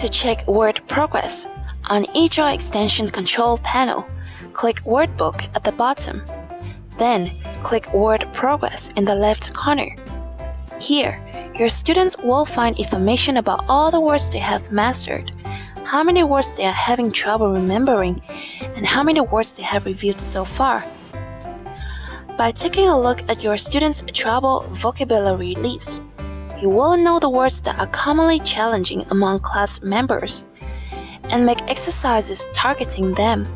To check word progress, on each extension control panel, click Word Book at the bottom. Then, click Word Progress in the left corner. Here, your students will find information about all the words they have mastered, how many words they are having trouble remembering, and how many words they have reviewed so far. By taking a look at your students' trouble vocabulary list, you will know the words that are commonly challenging among class members and make exercises targeting them.